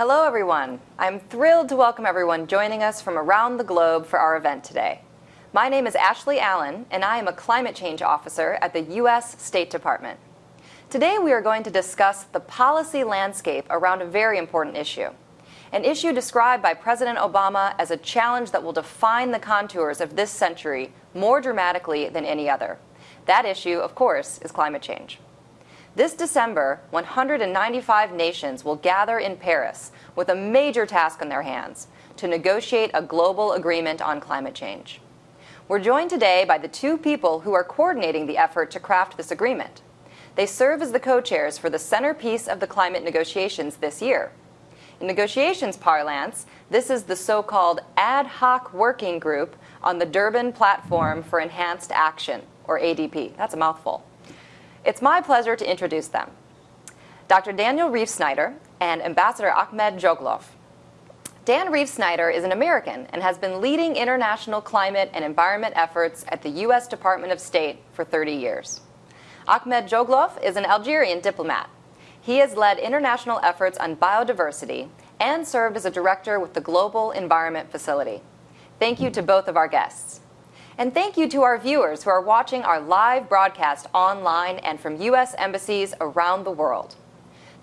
Hello, everyone. I'm thrilled to welcome everyone joining us from around the globe for our event today. My name is Ashley Allen, and I am a climate change officer at the U.S. State Department. Today, we are going to discuss the policy landscape around a very important issue, an issue described by President Obama as a challenge that will define the contours of this century more dramatically than any other. That issue, of course, is climate change. This December, 195 nations will gather in Paris with a major task on their hands to negotiate a global agreement on climate change. We're joined today by the two people who are coordinating the effort to craft this agreement. They serve as the co-chairs for the centerpiece of the climate negotiations this year. In negotiations parlance, this is the so-called ad hoc working group on the Durban Platform for Enhanced Action, or ADP. That's a mouthful. It's my pleasure to introduce them. Dr. Daniel Reifsnyder and Ambassador Ahmed Djoghlaf. Dan Reifsnyder is an American and has been leading international climate and environment efforts at the U.S. Department of State for 30 years. Ahmed Djoghlaf is an Algerian diplomat. He has led international efforts on biodiversity and served as a director with the Global Environment Facility. Thank you to both of our guests. And thank you to our viewers who are watching our live broadcast online and from U.S. embassies around the world.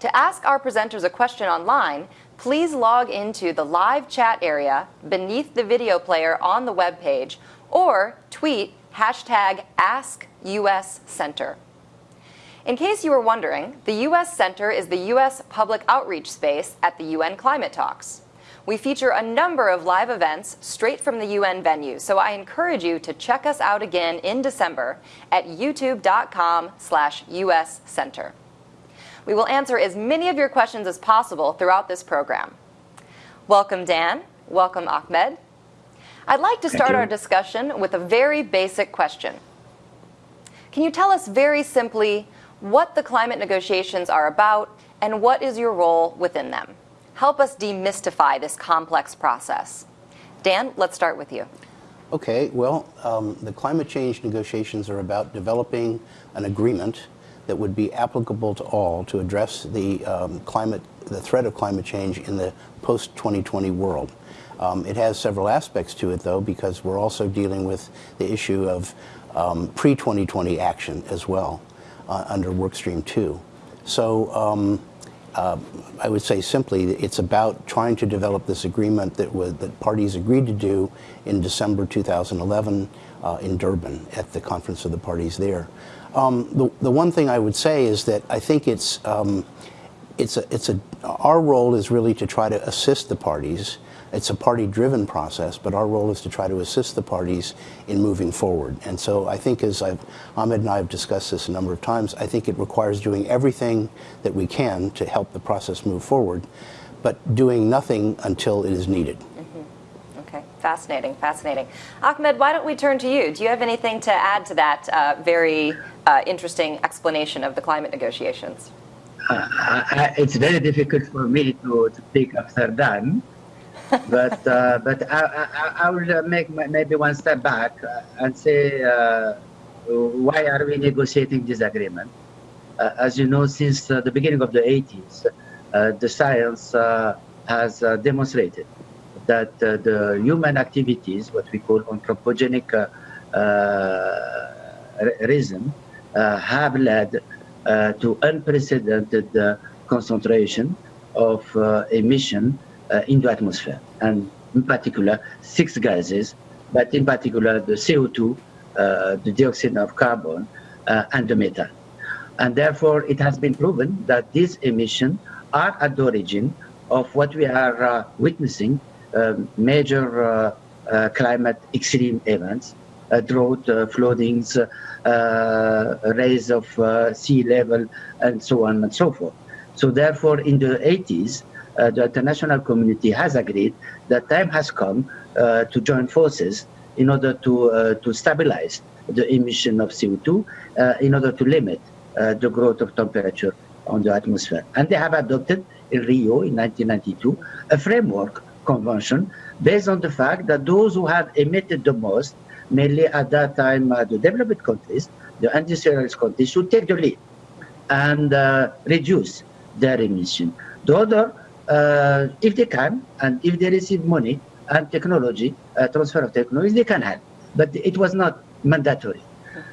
To ask our presenters a question online, please log into the live chat area beneath the video player on the web page or tweet hashtag AskUSCenter. In case you were wondering, the U.S. Center is the U.S. public outreach space at the UN climate talks we feature a number of live events straight from the UN venue, so I encourage you to check us out again in December at youtube.com slash uscenter. We will answer as many of your questions as possible throughout this program. Welcome, Dan. Welcome, Ahmed. I'd like to start our discussion with a very basic question. Can you tell us very simply what the climate negotiations are about and what is your role within them? Help us demystify this complex process. Dan, let's start with you. Okay, well, um, the climate change negotiations are about developing an agreement that would be applicable to all to address the um, climate, the threat of climate change in the post-2020 world. Um, it has several aspects to it, though, because we're also dealing with the issue of um, pre-2020 action as well uh, under Workstream 2. So um, uh, I would say simply it's about trying to develop this agreement that, that parties agreed to do in December 2011 uh, in Durban at the conference of the parties there. Um, the, the one thing I would say is that I think it's, um, it's, a, it's a, our role is really to try to assist the parties it's a party-driven process, but our role is to try to assist the parties in moving forward. And so I think as I've, Ahmed and I have discussed this a number of times, I think it requires doing everything that we can to help the process move forward, but doing nothing until it is needed. Mm-hmm. Okay, fascinating, fascinating. Ahmed, why don't we turn to you? Do you have anything to add to that uh, very uh, interesting explanation of the climate negotiations? Uh, I, it's very difficult for me to, to speak after Dan but uh, but I, I, I will make maybe one step back uh, and say uh, why are we negotiating this agreement? Uh, as you know, since uh, the beginning of the 80s, uh, the science has demonstrated that the human activities, what we call anthropogenic reason, have led to unprecedented concentration of emission uh, in the atmosphere, and in particular six gases, but in particular the CO2, uh, the dioxide of carbon, uh, and the methane. And therefore, it has been proven that these emissions are at the origin of what we are uh, witnessing, um, major uh, uh, climate extreme events, drought, floodings, rise of sea level, and so on and so forth. So therefore, in the 80s, uh, the international community has agreed that time has come uh, to join forces in order to, uh, to stabilize the emission of CO2 in order to limit the growth of temperature on the atmosphere. And they have adopted in Rio in 1992 a framework convention based on the fact that those who have emitted the most, mainly at that time uh, the developed countries, the industrialized countries, should take the lead and uh, reduce their emission. The other uh, if they can, and if they receive money and technology, uh, transfer of technology, they can help. But it was not mandatory.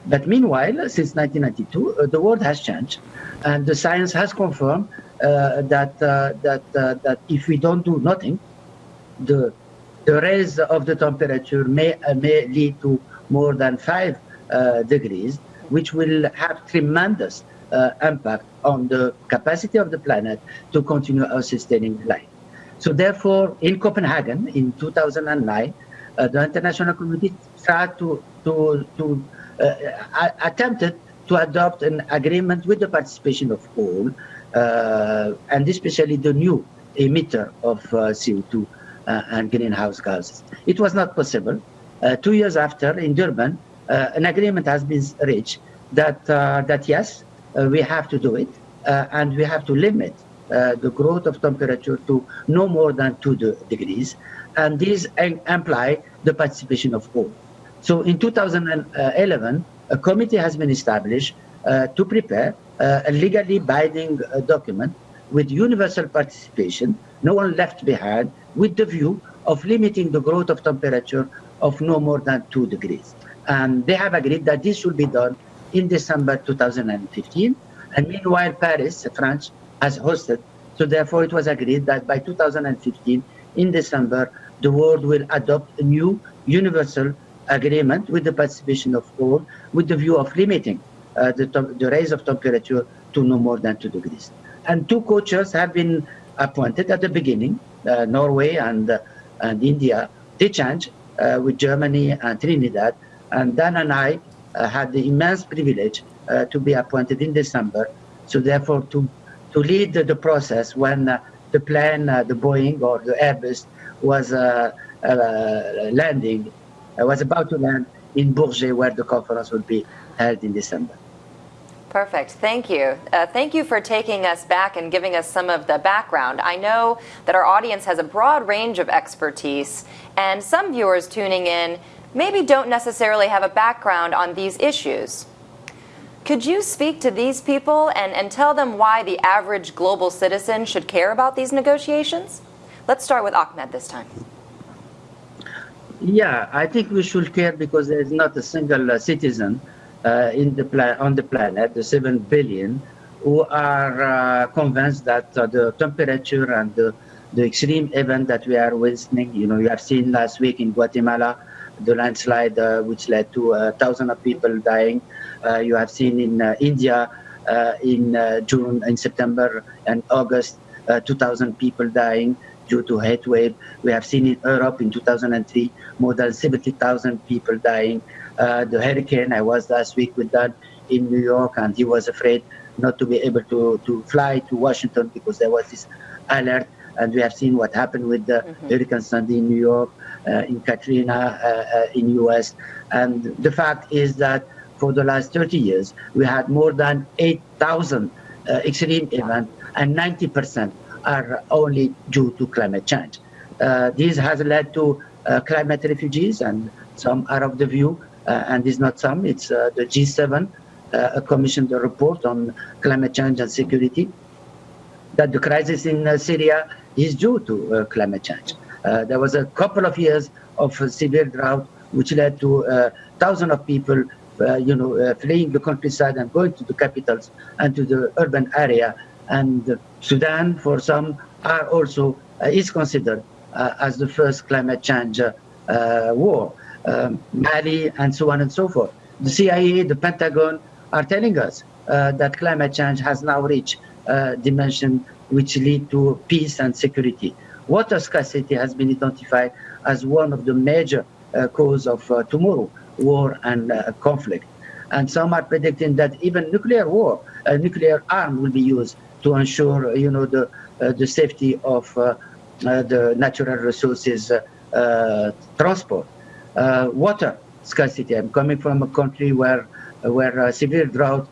But meanwhile, since 1992, uh, the world has changed, and the science has confirmed uh, that uh, that uh, that if we don't do nothing, the the rise of the temperature may may lead to more than five degrees, which will have tremendous impact on the capacity of the planet to continue our sustaining life. So therefore, in Copenhagen in 2009, uh, the international community tried to, to, to uh, attempted to adopt an agreement with the participation of all, uh, and especially the new emitter of uh, CO2 uh, and greenhouse gases. It was not possible. Uh, two years after, in Durban, an agreement has been reached that, that yes, uh, we have to do it, uh, and we have to limit uh, the growth of temperature to no more than 2 de degrees, and this imply the participation of all. So in 2011, a committee has been established uh, to prepare uh, a legally binding uh, document with universal participation, no one left behind, with the view of limiting the growth of temperature of no more than 2 degrees. And they have agreed that this should be done in December 2015. And meanwhile, Paris, France, has hosted. So therefore, it was agreed that by 2015, in December, the world will adopt a new universal agreement with the participation of all, with the view of limiting uh, the, the rise of temperature to no more than 2 degrees. And two co-chairs have been appointed at the beginning, uh, Norway and, uh, and India. They changed uh, with Germany and Trinidad. And Dan and I had the immense privilege uh, to be appointed in December. So therefore, to to lead the, the process when uh, the plane, the Boeing or the Airbus was landing, was about to land in Bourget, where the conference will be held in December. Perfect. Thank you. Uh, thank you for taking us back and giving us some of the background. I know that our audience has a broad range of expertise, and some viewers tuning in maybe don't necessarily have a background on these issues. Could you speak to these people and, and tell them why the average global citizen should care about these negotiations? Let's start with Ahmed this time. Yeah, I think we should care because there is not a single uh, citizen uh, in the on the planet, the 7 billion, who are uh, convinced that uh, the temperature and the, the extreme event that we are witnessing, you know, you have seen last week in Guatemala, the landslide uh, which led to uh, thousands of people dying. Uh, you have seen in India in June, in September and August, 2,000 people dying due to heat wave. We have seen in Europe in 2003 more than 70,000 people dying. Uh, the hurricane, I was last week with that in New York, and he was afraid not to be able to, to fly to Washington because there was this alert. And we have seen what happened with the mm-hmm. Hurricane Sandy in New York. Uh, in Katrina uh, uh, in US. And the fact is that for the last 30 years, we had more than 8,000 extreme events, and 90% are only due to climate change. this has led to climate refugees, and some are of the view, and it's not some, it's the G7 uh, commissioned a report on climate change and security that the crisis in Syria is due to uh, climate change. Uh, there was a couple of years of severe drought, which led to uh, thousands of people, uh, you know, fleeing the countryside and going to the capitals and to the urban area. And Sudan, for some, are also is considered as the first climate change war. Um, Mali, and so on and so forth. The CIA, the Pentagon are telling us uh, that climate change has now reached a dimension which lead to peace and security. Water scarcity has been identified as one of the major uh, cause of uh, tomorrow war and uh, conflict. And some are predicting that even nuclear war, a nuclear arm will be used to ensure, you know, the uh, the safety of uh, uh, the natural resources transport. water scarcity. I'm coming from a country where where severe drought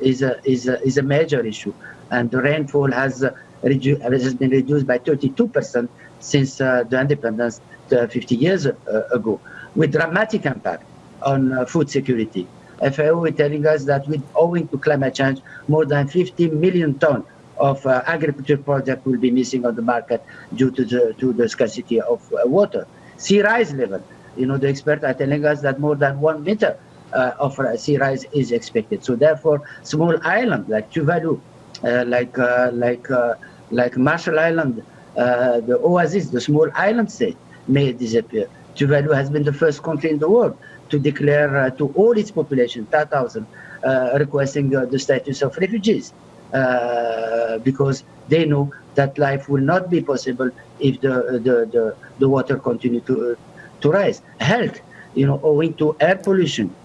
is a, is a, is a major issue, and the rainfall has has been reduced by 32% since uh, the independence uh, 50 years uh, ago, with dramatic impact on uh, food security. FAO is telling us that with owing to climate change, more than 50 million tons of uh, agriculture product will be missing on the market due to the to the scarcity of uh, water. Sea rise level, you know, the experts are telling us that more than one meter uh, of sea rise is expected. So therefore, small islands like Tuvalu, like like like Marshall Island, the Oasis, the small island state may disappear. Tuvalu has been the first country in the world to declare to all its population, 10,000, requesting the status of refugees. Uh, because they know that life will not be possible if the the, the, the water continue to to rise. Health, you know, owing to air pollution.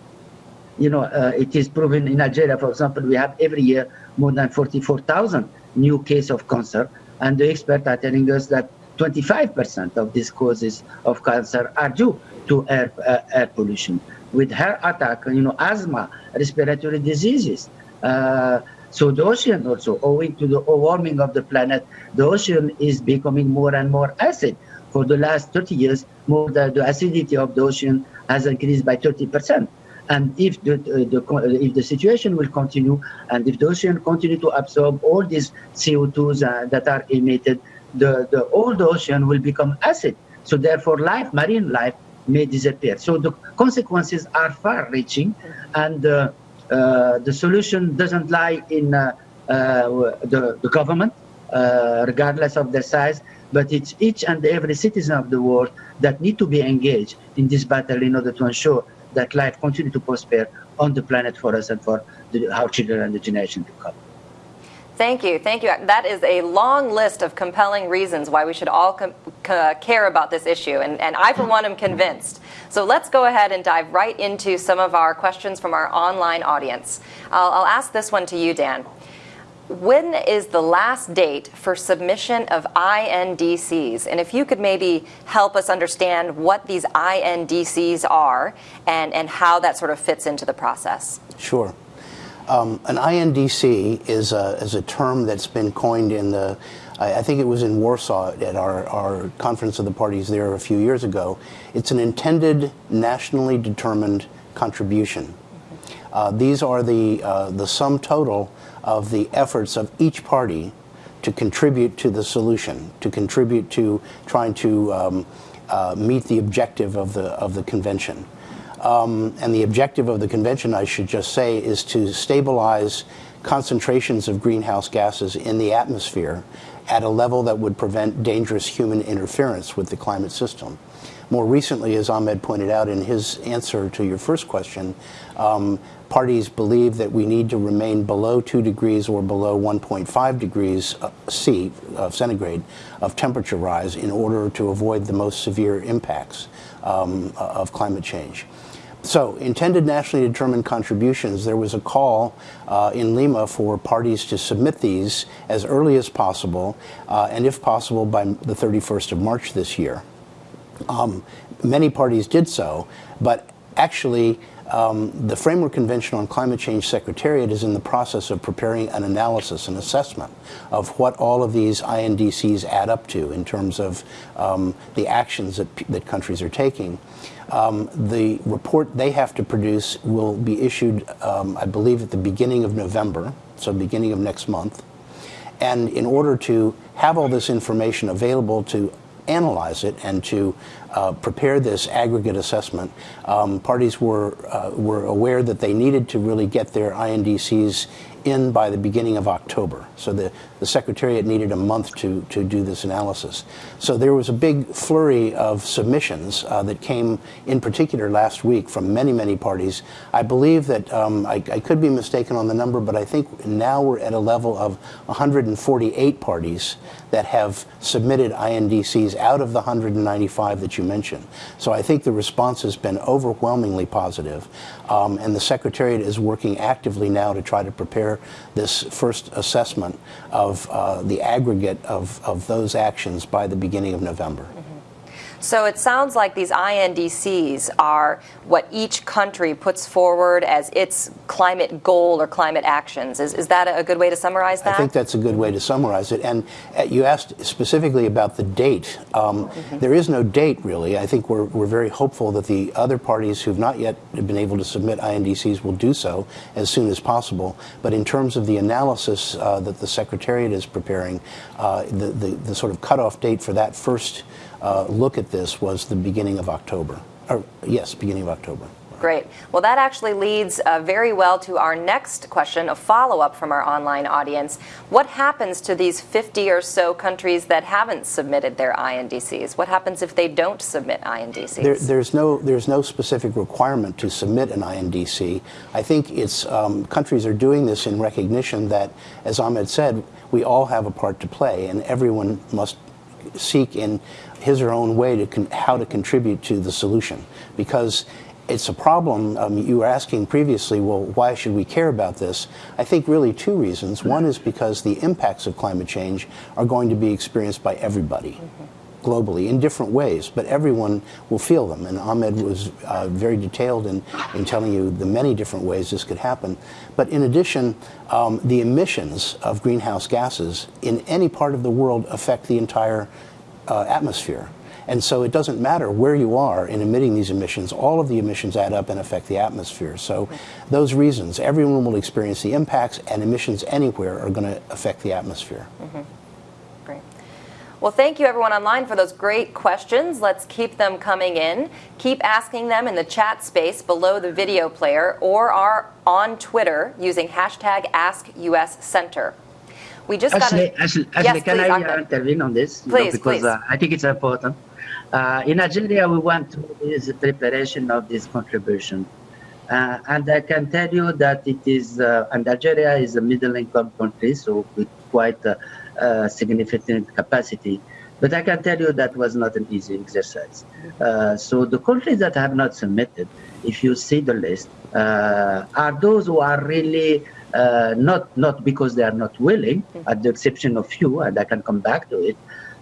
You know, uh, it is proven in Algeria, for example, we have every year more than 44,000 new cases of cancer, and the experts are telling us that 25% of these causes of cancer are due to air, uh, air pollution. With heart attack, you know, asthma, respiratory diseases, uh, so the ocean also, owing to the warming of the planet, the ocean is becoming more and more acid. For the last 30 years, more the, the acidity of the ocean has increased by 30%. And if the, the, if the situation will continue, and if the ocean continue to absorb all these CO2s uh, that are emitted, the, the old ocean will become acid. So therefore, life, marine life, may disappear. So the consequences are far-reaching, and uh, uh, the solution doesn't lie in uh, uh, the, the government, regardless of their size, but it's each and every citizen of the world that need to be engaged in this battle in order to ensure that life continue to prosper on the planet for us and for the, our children and the generation to come. Thank you. Thank you. That is a long list of compelling reasons why we should all care about this issue. And, and I, for one, am convinced. So let's go ahead and dive right into some of our questions from our online audience. I'll, I'll ask this one to you, Dan. When is the last date for submission of INDCs? And if you could maybe help us understand what these INDCs are and, and how that sort of fits into the process. Sure. Um, an INDC is a, is a term that's been coined in the, I, I think it was in Warsaw at our, our conference of the parties there a few years ago. It's an intended nationally determined contribution. Uh, these are the, uh, the sum total of the efforts of each party to contribute to the solution, to contribute to trying to um, uh, meet the objective of the, of the convention. Um, and the objective of the convention, I should just say, is to stabilize concentrations of greenhouse gases in the atmosphere at a level that would prevent dangerous human interference with the climate system. More recently, as Ahmed pointed out in his answer to your first question, um, parties believe that we need to remain below 2 degrees or below 1.5 degrees C, uh, centigrade, of temperature rise in order to avoid the most severe impacts um, of climate change. So, intended nationally determined contributions, there was a call uh, in Lima for parties to submit these as early as possible, uh, and if possible by the 31st of March this year. Um, many parties did so, but actually, um, the Framework Convention on Climate Change Secretariat is in the process of preparing an analysis, an assessment of what all of these INDCs add up to in terms of um, the actions that, that countries are taking. Um, the report they have to produce will be issued, um, I believe, at the beginning of November, so beginning of next month. And in order to have all this information available to analyze it and to uh, prepare this aggregate assessment, um, parties were, uh, were aware that they needed to really get their INDCs in by the beginning of October. So the, the Secretariat needed a month to, to do this analysis. So there was a big flurry of submissions uh, that came in particular last week from many, many parties. I believe that, um, I, I, could be mistaken on the number, but I think now we're at a level of 148 parties that have submitted INDCs out of the 195 that you mentioned. So I think the response has been overwhelmingly positive, um, and the Secretariat is working actively now to try to prepare this first assessment of uh, the aggregate of, of those actions by the beginning of November. So it sounds like these INDCs are what each country puts forward as its climate goal or climate actions. Is, is that a good way to summarize that? I think that's a good way to summarize it. And uh, you asked specifically about the date. Um, mm-hmm. there is no date, really. I think we're, we're very hopeful that the other parties who've not yet been able to submit INDCs will do so as soon as possible. But in terms of the analysis uh, that the Secretariat is preparing, uh, the, the, the, sort of cutoff date for that first uh, look at this was the beginning of October. Or, yes, beginning of October. Great. Well, that actually leads uh, very well to our next question, a follow up from our online audience. What happens to these 50 or so countries that haven't submitted their INDCs? What happens if they don't submit INDCs? There, there's, no, there's no specific requirement to submit an INDC. I think it's, um, countries are doing this in recognition that, as Ahmed said, we all have a part to play, and everyone must seek in his or her own way to how to contribute to the solution. Because it's a problem. Um, you were asking previously, well, why should we care about this? I think really two reasons. One is because the impacts of climate change are going to be experienced by everybody. Mm -hmm globally in different ways, but everyone will feel them. And Ahmed was uh, very detailed in, in telling you the many different ways this could happen. But in addition, um, the emissions of greenhouse gases in any part of the world affect the entire uh, atmosphere. And so it doesn't matter where you are in emitting these emissions, all of the emissions add up and affect the atmosphere. So those reasons, everyone will experience the impacts and emissions anywhere are going to affect the atmosphere. Mm -hmm. Well, thank you everyone online for those great questions. Let's keep them coming in. Keep asking them in the chat space below the video player or are on Twitter using hashtag AskUSCenter. We just got a, Ashley, Ashley yes, can please, I intervene on this? Please, you know, because please. Uh, I think it's important. Uh, in Algeria, we went through the preparation of this contribution. Uh, and I can tell you that it is, uh, and Algeria is a middle income country, so with quite a significant capacity. But I can tell you that was not an easy exercise. Uh, so the countries that have not submitted, if you see the list, uh, are those who are really uh, not not because they are not willing, at the exception of few, and I can come back to it,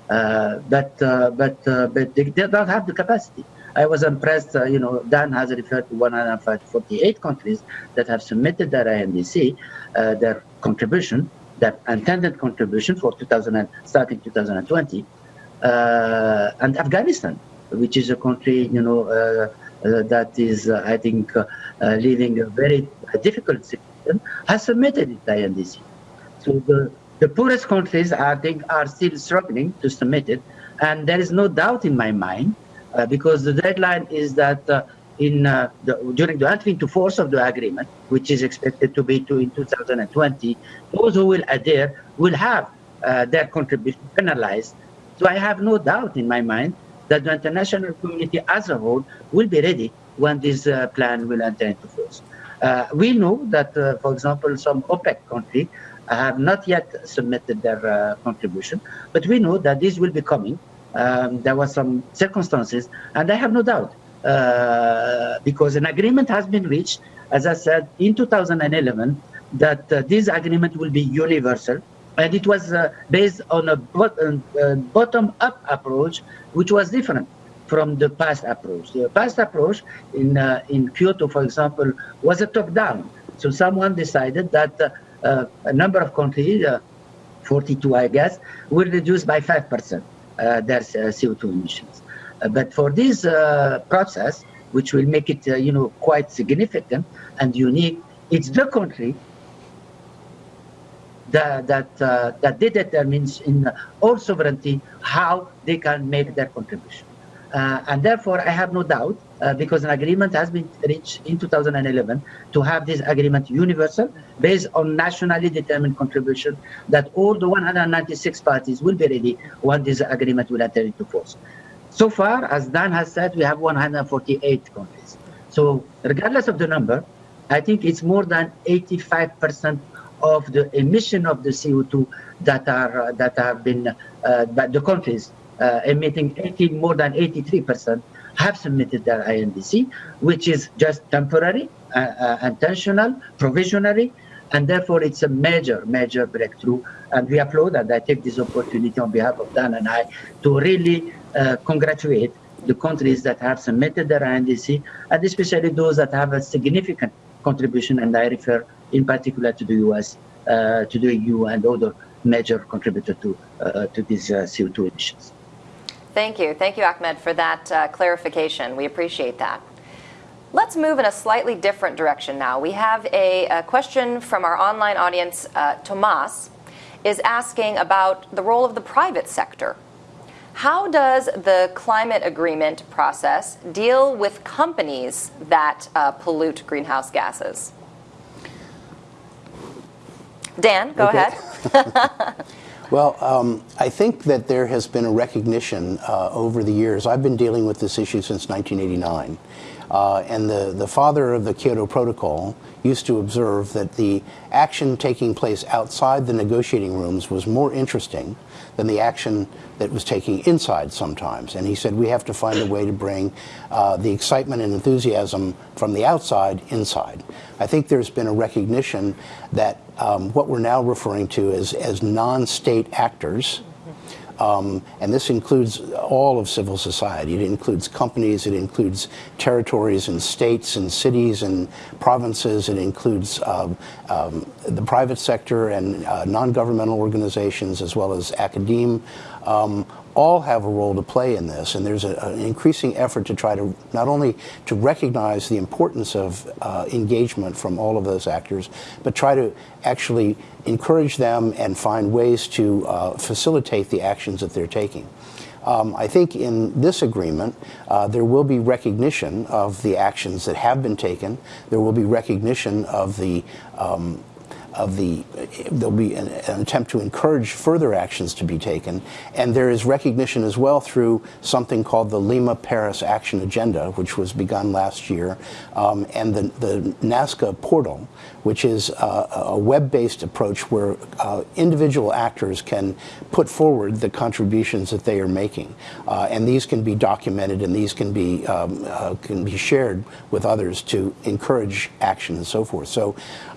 uh, but uh, but uh, but they, they, don't have the capacity. I was impressed. Uh, you know, Dan has referred to 148 countries that have submitted their INDC, uh, their contribution, their intended contribution for 2000 starting 2020, uh, and Afghanistan, which is a country you know uh, uh, that is, I think, living a very difficult situation, has submitted its INDC. So the the poorest countries, I think, are still struggling to submit it. And there is no doubt in my mind, uh, because the deadline is that uh, in uh, the, during the entry into force of the agreement, which is expected to be to in 2020, those who will adhere will have uh, their contribution penalized. So I have no doubt in my mind that the international community as a whole will be ready when this uh, plan will enter into force. Uh, we know that, for example, some OPEC countries have not yet submitted their uh, contribution, but we know that this will be coming. Um, there were some circumstances, and I have no doubt uh, because an agreement has been reached, as I said, in 2011, that uh, this agreement will be universal. And it was uh, based on a uh, bottom-up approach, which was different from the past approach. The past approach in, uh, in Kyoto, for example, was a top-down. So someone decided that uh, a number of countries, uh, 42 I guess, will reduce by 5% uh, their CO2 emissions. But for this process, which will make it, you know, quite significant and unique, it's the country that that uh, that they determine in all sovereignty how they can make their contribution. Uh, and therefore, I have no doubt, uh, because an agreement has been reached in 2011 to have this agreement universal based on nationally determined contribution, that all the 196 parties will be ready when this agreement will enter into force. So far, as Dan has said, we have 148 countries. So regardless of the number, I think it's more than 85% of the emission of the CO2 that are uh, that have been uh, the countries uh, emitting 80, more than 83% have submitted their INDC, which is just temporary, uh, uh, intentional, provisionary, and therefore it's a major, major breakthrough. And we applaud, and I take this opportunity on behalf of Dan and I to really congratulate the countries that have submitted their NDC, and especially those that have a significant contribution, and I refer in particular to the US, uh, to the EU, and other major contributor to, uh, to these uh, CO2 emissions. Thank you. Thank you, Ahmed, for that uh, clarification. We appreciate that. Let's move in a slightly different direction now. We have a, a question from our online audience. Uh, Tomas is asking about the role of the private sector. How does the climate agreement process deal with companies that uh, pollute greenhouse gases? Dan, go Okay. ahead. Well, um, I think that there has been a recognition uh, over the years. I've been dealing with this issue since 1989. Uh, and the, the father of the Kyoto Protocol used to observe that the action taking place outside the negotiating rooms was more interesting than the action that was taking inside sometimes. And he said we have to find a way to bring uh, the excitement and enthusiasm from the outside inside. I think there's been a recognition that um, what we're now referring to as, as non-state actors um, and this includes all of civil society. It includes companies, it includes territories and states and cities and provinces, it includes um, um, the private sector and uh, non-governmental organizations as well as academe. All have a role to play in this, and there's a, an increasing effort to try to not only to recognize the importance of uh, engagement from all of those actors, but try to actually encourage them and find ways to uh, facilitate the actions that they're taking. Um, I think in this agreement, uh, there will be recognition of the actions that have been taken. There will be recognition of the um, of the, there'll be an, an, attempt to encourage further actions to be taken. And there is recognition as well through something called the Lima Paris Action Agenda, which was begun last year, um, and the, the Nazca portal, which is a web-based approach where uh, individual actors can put forward the contributions that they are making. Uh, and these can be documented and these can be, um, uh, can be shared with others to encourage action and so forth. So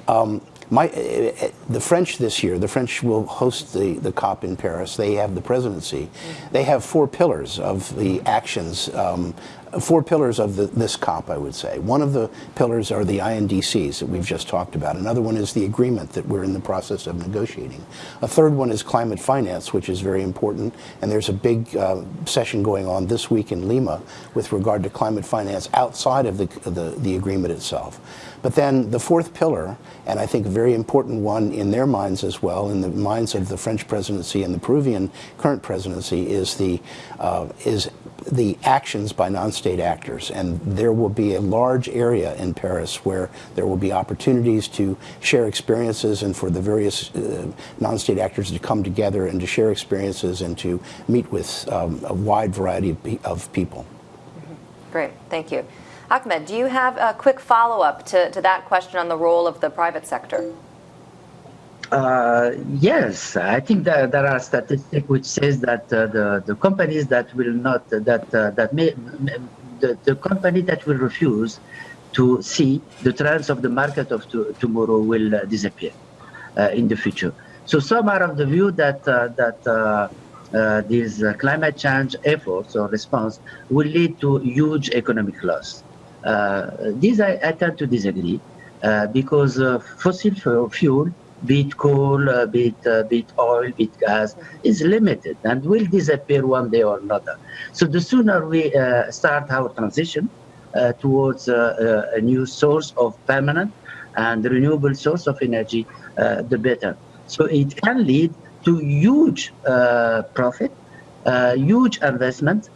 um, my, uh, the French this year, the French will host the, the COP in Paris. They have the presidency. Mm -hmm. They have four pillars of the actions um, four pillars of the, this COP, I would say. One of the pillars are the INDCs that we've just talked about. Another one is the agreement that we're in the process of negotiating. A third one is climate finance, which is very important. And there's a big uh, session going on this week in Lima with regard to climate finance outside of the, the, the agreement itself. But then the fourth pillar, and I think a very important one in their minds as well, in the minds of the French presidency and the Peruvian current presidency, is the uh, is the actions by non-state actors. And there will be a large area in Paris where there will be opportunities to share experiences and for the various uh, non-state actors to come together and to share experiences and to meet with um, a wide variety of, of people. Great, thank you. Ahmed, do you have a quick follow-up to, to that question on the role of the private sector? Uh, yes, I think that there are statistics which says that uh, the the companies that will not that uh, that may the, the company that will refuse to see the trends of the market of to, tomorrow will uh, disappear uh, in the future. So some are of the view that that these climate change efforts or response will lead to huge economic loss. These I, I, tend to disagree because fossil fuel be it coal, uh, be, it, uh, be it oil, be it gas, is limited and will disappear one day or another. So the sooner we uh, start our transition uh, towards uh, uh, a new source of permanent and renewable source of energy, the better. So it can lead to huge profit, huge investment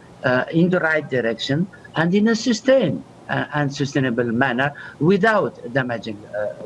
in the right direction and in a sustained and sustainable manner without damaging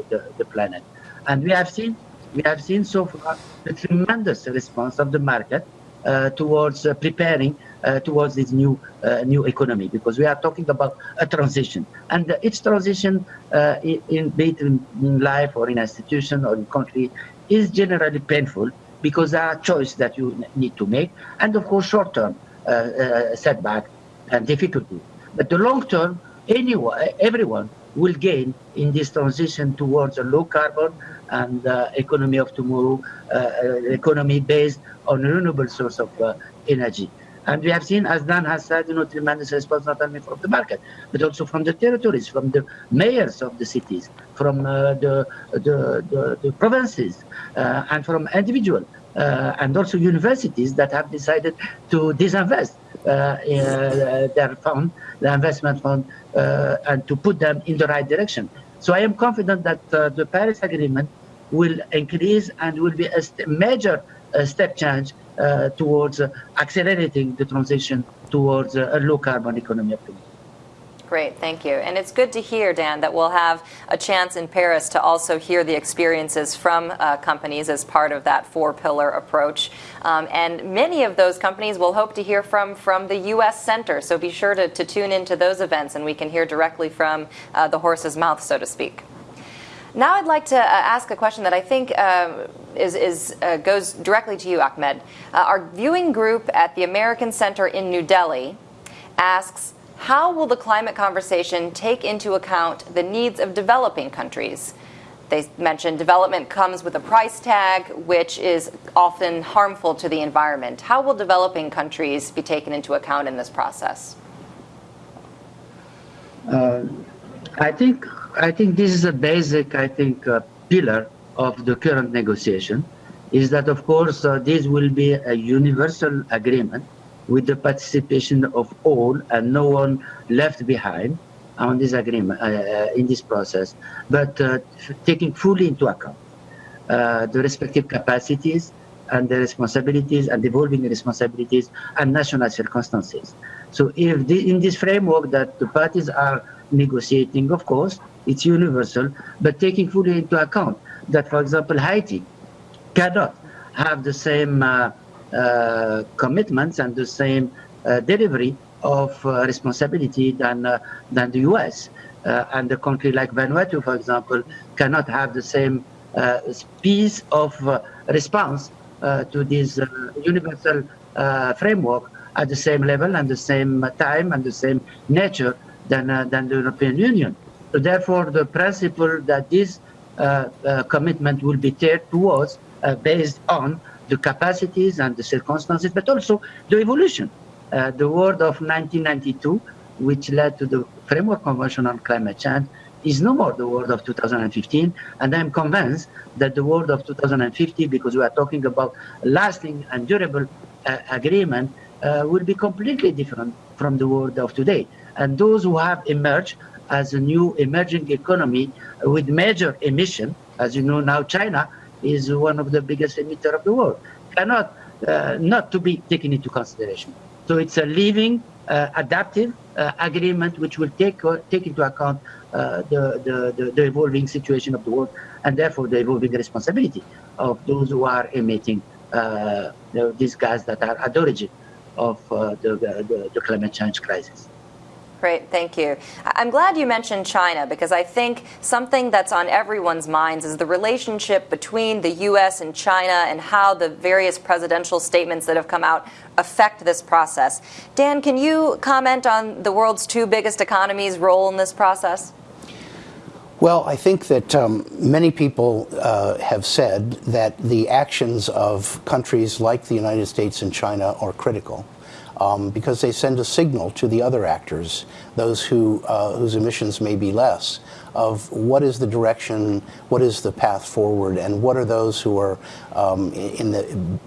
the, the planet. And we have seen, we have seen so far the tremendous response of the market uh, towards uh, preparing uh, towards this new uh, new economy because we are talking about a transition and each transition uh, in, be it in, in life or in institution or in country is generally painful because there are choices that you need to make and of course short term uh, setback and difficulty but the long term anyone everyone will gain in this transition towards a low carbon and uh, economy of tomorrow, uh, uh, economy based on renewable source of energy. And we have seen, as Dan has said, you know, tremendous response not only from the market, but also from the territories, from the mayors of the cities, from uh, the, the, the, the, provinces, uh, and from individuals, uh, and also universities that have decided to disinvest uh, uh, their fund, the investment fund, uh, and to put them in the right direction. So I am confident that the Paris Agreement will increase and will be a major step change uh, towards uh, accelerating the transition towards uh, a low carbon economy. Great, thank you. And it's good to hear, Dan, that we'll have a chance in Paris to also hear the experiences from uh, companies as part of that four pillar approach. Um, and many of those companies we'll hope to hear from from the U.S. Center. So be sure to, to tune into those events and we can hear directly from uh, the horse's mouth, so to speak. Now I'd like to uh, ask a question that I think uh, is, is uh, goes directly to you, Ahmed. Uh, our viewing group at the American Center in New Delhi asks, how will the climate conversation take into account the needs of developing countries? They mentioned development comes with a price tag, which is often harmful to the environment. How will developing countries be taken into account in this process? Uh, I think I think this is a basic, I think, uh, pillar of the current negotiation, is that of course uh, this will be a universal agreement with the participation of all and no one left behind on this agreement uh, uh in this process, but uh, taking fully into account uh, the respective capacities and the responsibilities and evolving responsibilities and national circumstances. So if the, in this framework that the parties are negotiating, of course, it's universal, but taking fully into account that, for example, Haiti cannot have the same uh, commitments and the same uh, delivery of uh, responsibility than, uh, than the US. Uh, and a country like Vanuatu, for example, cannot have the same piece of response to this universal framework at the same level and the same time and the same nature than, than the European Union. So therefore, the principle that this uh, uh, commitment will be tiered towards uh, based on the capacities and the circumstances, but also the evolution. Uh, the world of 1992, which led to the Framework Convention on Climate Change, is no more the world of 2015. And I'm convinced that the world of 2050, because we are talking about lasting and durable uh, agreement, uh, will be completely different from the world of today. And those who have emerged as a new emerging economy with major emission. As you know now, China is one of the biggest emitter of the world. Cannot uh, not to be taken into consideration. So it's a living, uh, adaptive uh, agreement which will take uh, take into account uh, the, the, the, the, evolving situation of the world and therefore the evolving responsibility of those who are emitting uh, these gases that are at the origin of the, the, the climate change crisis. Great, thank you. I'm glad you mentioned China because I think something that's on everyone's minds is the relationship between the U.S. and China and how the various presidential statements that have come out affect this process. Dan, can you comment on the world's two biggest economies' role in this process? Well, I think that um, many people uh, have said that the actions of countries like the United States and China are critical um, because they send a signal to the other actors, those who, uh, whose emissions may be less, of what is the direction, what is the path forward, and what are those who are um, in the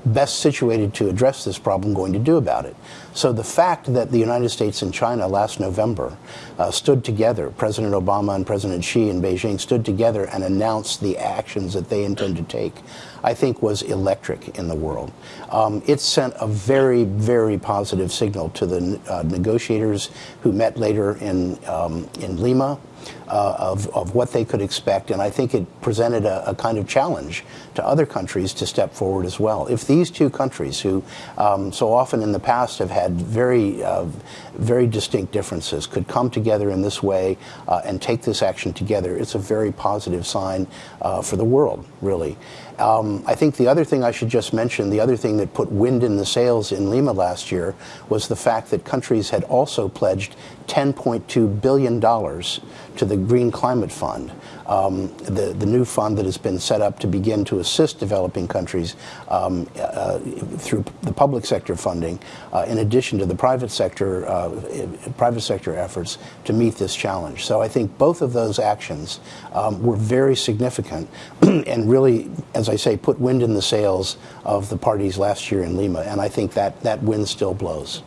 best situated to address this problem going to do about it. So the fact that the United States and China last November uh, stood together, President Obama and President Xi in Beijing stood together and announced the actions that they intend to take, I think was electric in the world. Um, it sent a very, very positive signal to the uh, negotiators who met later in, um, in Lima uh, of, of what they could expect. And I think it presented a, a, kind of challenge to other countries to step forward as well. If these two countries, who um, so often in the past have had very, uh, very distinct differences, could come together in this way uh, and take this action together, it's a very positive sign uh, for the world, really. Um, I think the other thing I should just mention, the other thing that put wind in the sails in Lima last year was the fact that countries had also pledged $10.2 billion to the Green Climate Fund, um, the, the new fund that has been set up to begin to assist developing countries um, uh, through the public sector funding, uh, in addition to the private sector, uh, private sector efforts to meet this challenge. So I think both of those actions um, were very significant and really, as I say, put wind in the sails of the parties last year in Lima. And I think that that wind still blows.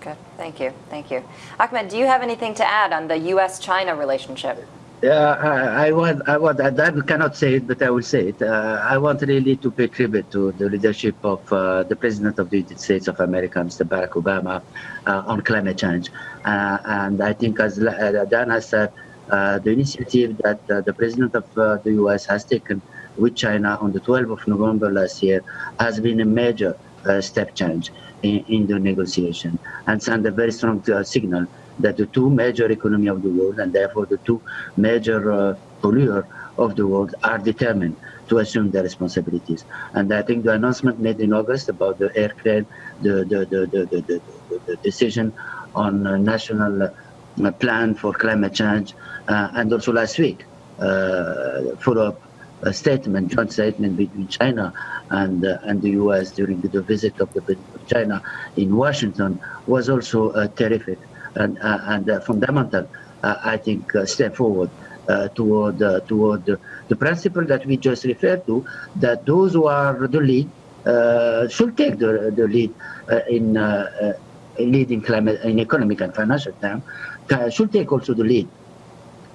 Good. Thank you. Thank you. Ahmed, do you have anything to add on the U.S. China relationship? Yeah, I, I want, I want, I cannot say it, but I will say it. Uh, I want really to pay tribute to the leadership of uh, the President of the United States of America, Mr. Barack Obama, uh, on climate change. Uh, and I think, as uh, Dan has said, uh, the initiative that the President of the U.S. has taken with China on the 12th of November last year has been a major step change in, in, the negotiation and sent a very strong signal that the two major economy of the world and therefore the two major uh, polluter of the world are determined to assume their responsibilities. And I think the announcement made in August about the aircraft, the, the, the, the, the, the decision on a national uh, plan for climate change, uh, and also last week, uh, follow-up a statement, joint statement between China and uh, and the U.S. during the visit of the of China in Washington was also uh, terrific and, uh, and uh, fundamental, uh, I think, step forward toward toward the principle that we just referred to, that those who are the lead should take the, the lead in leading climate in economic and financial terms, should take also the lead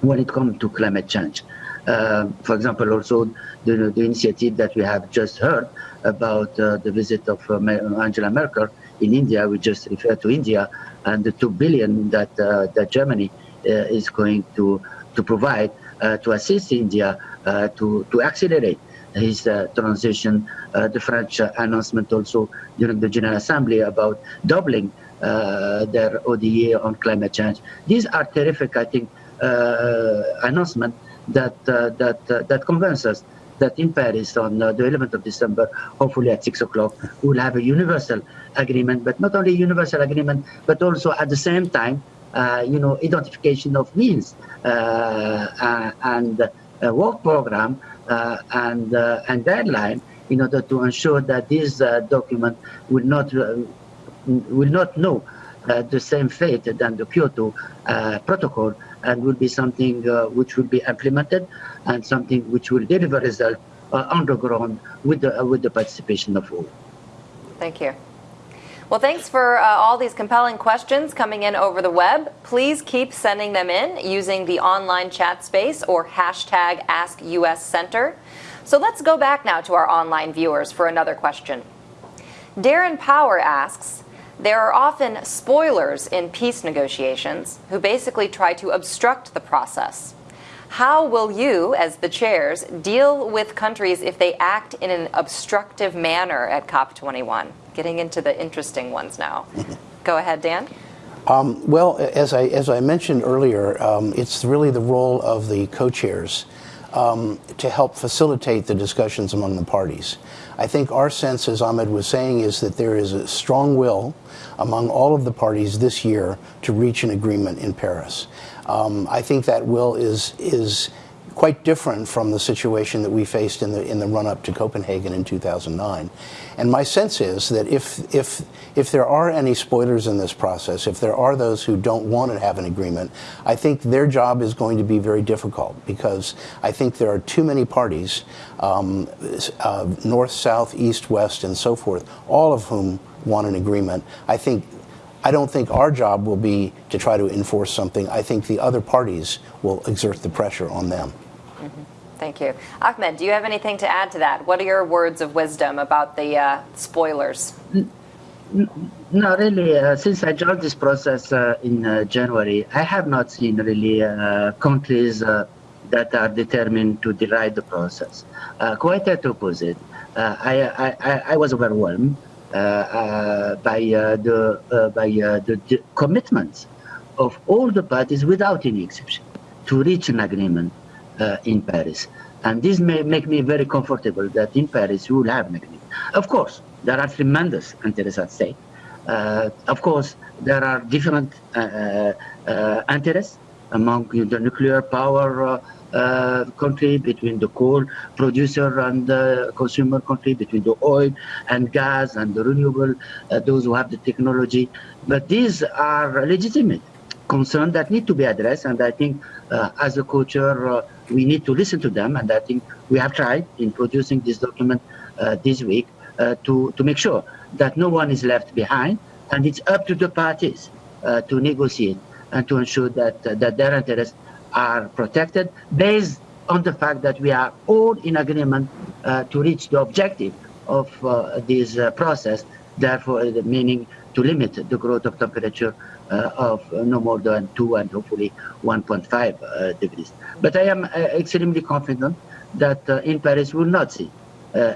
when it comes to climate change. Uh, for example, also the, the, initiative that we have just heard about uh, the visit of uh, Angela Merkel in India, we just refer to India, and the two billion that uh, that Germany uh, is going to to provide uh, to assist India uh, to to accelerate his uh, transition. Uh, the French announcement also during the General Assembly about doubling their ODA on climate change. These are terrific, I think, announcements that that that convince us that in Paris on uh, the 11th of December, hopefully at 6 o'clock, we'll have a universal agreement, but not only universal agreement, but also at the same time, uh, you know, identification of means uh, uh and a work program uh, and, and deadline in order to ensure that this document will not, will not know the same fate than the Kyoto Protocol and will be something which will be implemented and something which will deliver result uh, underground with the, uh, with the participation of all. Thank you. Well, thanks for uh, all these compelling questions coming in over the web. Please keep sending them in using the online chat space or hashtag AskUSCenter. So let's go back now to our online viewers for another question. Darren Power asks, there are often spoilers in peace negotiations who basically try to obstruct the process. How will you, as the chairs, deal with countries if they act in an obstructive manner at COP21? Getting into the interesting ones now. Go ahead, Dan. Um, well, as I, as I mentioned earlier, um, it's really the role of the co-chairs um, to help facilitate the discussions among the parties. I think our sense, as Ahmed was saying, is that there is a strong will among all of the parties this year to reach an agreement in Paris. Um, I think that will is is quite different from the situation that we faced in the in the run up to Copenhagen in 2009. And my sense is that if if if there are any spoilers in this process, if there are those who don't want to have an agreement, I think their job is going to be very difficult because I think there are too many parties, um, uh, north, south, east, west, and so forth, all of whom want an agreement. I think I don't think our job will be to try to enforce something. I think the other parties will exert the pressure on them. Mm -hmm. Thank you. Ahmed, do you have anything to add to that? What are your words of wisdom about the uh, spoilers? No, really. Uh, since I joined this process uh, in uh, January, I have not seen really uh, countries uh, that are determined to deride the process. quite the opposite. I, I, I was overwhelmed by uh, the by the, the commitments of all the parties without any exception to reach an agreement in Paris. And this may make me very comfortable that in Paris we will have an agreement. Of course, there are tremendous interests at stake. Uh, of course, there are different uh, uh, interests among the nuclear power uh, uh, country, between the coal producer and the consumer country, between the oil and gas and the renewable, uh, those who have the technology. But these are legitimate concerns that need to be addressed. And I think uh, as a culture, uh, we need to listen to them. And I think we have tried in producing this document uh, this week to, to make sure that no one is left behind. And it's up to the parties to negotiate and to ensure that, that their interests are protected based on the fact that we are all in agreement uh, to reach the objective of uh, this uh, process, therefore meaning to limit the growth of temperature uh, of no more than 2 and hopefully 1.5 uh, degrees. But I am uh, extremely confident that in Paris we will not see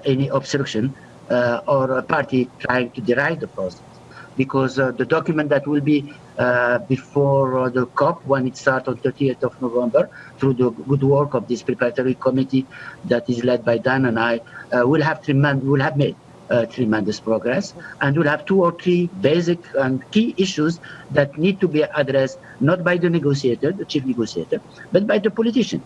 any obstruction or a party trying to derail the process because uh, the document that will be uh, before uh, the COP when it starts on 30th of November through the good work of this preparatory committee that is led by Dan and I will have tremendous will have made uh, tremendous progress and we'll have two or three basic and key issues that need to be addressed not by the negotiator, the chief negotiator, but by the politician.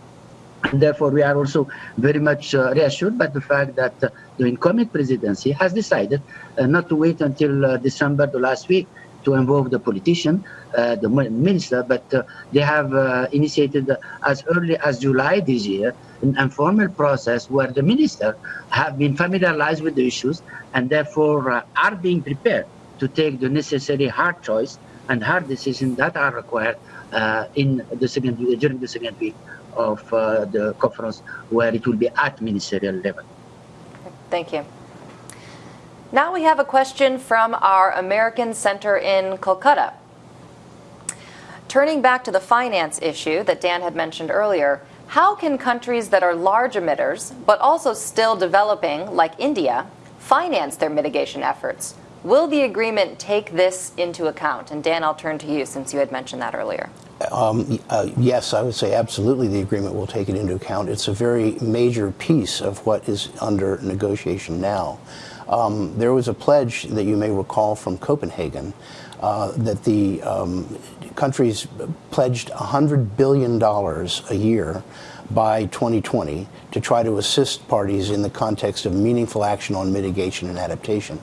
And therefore, we are also very much uh, reassured by the fact that uh, the incoming presidency has decided uh, not to wait until uh, December, the last week, to involve the politician, uh, the minister, but uh, they have initiated as early as July this year an informal process where the minister have been familiarized with the issues and therefore are being prepared to take the necessary hard choice and hard decisions that are required in the second during the second week of uh, the conference where it will be at ministerial level. Thank you. Now we have a question from our American Center in Kolkata. Turning back to the finance issue that Dan had mentioned earlier, how can countries that are large emitters, but also still developing, like India, finance their mitigation efforts? Will the agreement take this into account? And Dan, I'll turn to you since you had mentioned that earlier. Um, uh, yes, I would say absolutely the agreement will take it into account. It's a very major piece of what is under negotiation now. Um, there was a pledge that you may recall from Copenhagen uh, that the um, countries pledged $100 billion a year by 2020 to try to assist parties in the context of meaningful action on mitigation and adaptation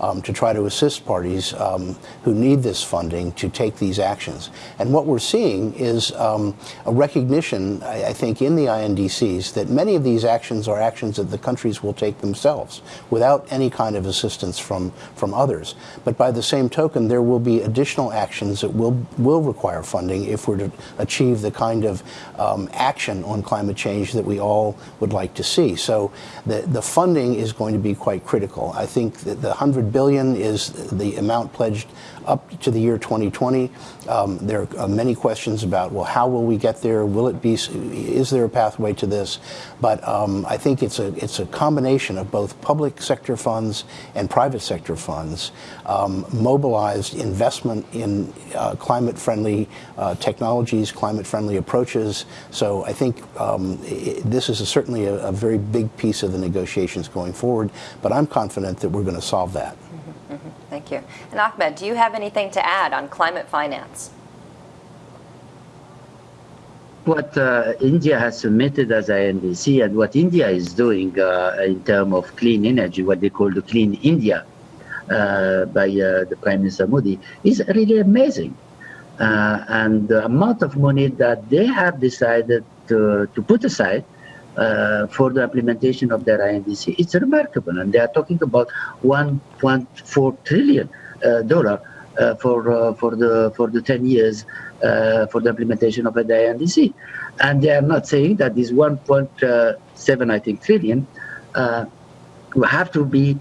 um, to try to assist parties um, who need this funding to take these actions. And what we're seeing is um, a recognition, I, I, think, in the INDCs that many of these actions are actions that the countries will take themselves without any kind of assistance from, from others. But by the same token, there will be additional actions that will, will require funding if we're to achieve the kind of um, action on climate change that we all would like to see. So the, the funding is going to be quite critical. I think that the 100 billion is the amount pledged up to the year 2020. Um, there are many questions about, well, how will we get there? Will it be, is there a pathway to this? But um, I think it's a, it's a combination of both public sector funds and private sector funds, um, mobilized investment in uh, climate-friendly uh, technologies, climate-friendly approaches. So I think um, it, this is a, certainly a, a very big piece of the negotiations going forward, but I'm confident that we're going to solve that. Thank you. And Ahmed, do you have anything to add on climate finance? What uh, India has submitted as INDC and what India is doing uh, in terms of clean energy, what they call the Clean India uh, by uh, the Prime Minister Modi, is really amazing. Uh, and the amount of money that they have decided to, to put aside uh, for the implementation of their INDC. It's remarkable, and they are talking about 1.4 trillion uh, dollar uh, for uh, for the for the 10 years uh, for the implementation of the INDC, and they are not saying that this 1.7 I think trillion will have to be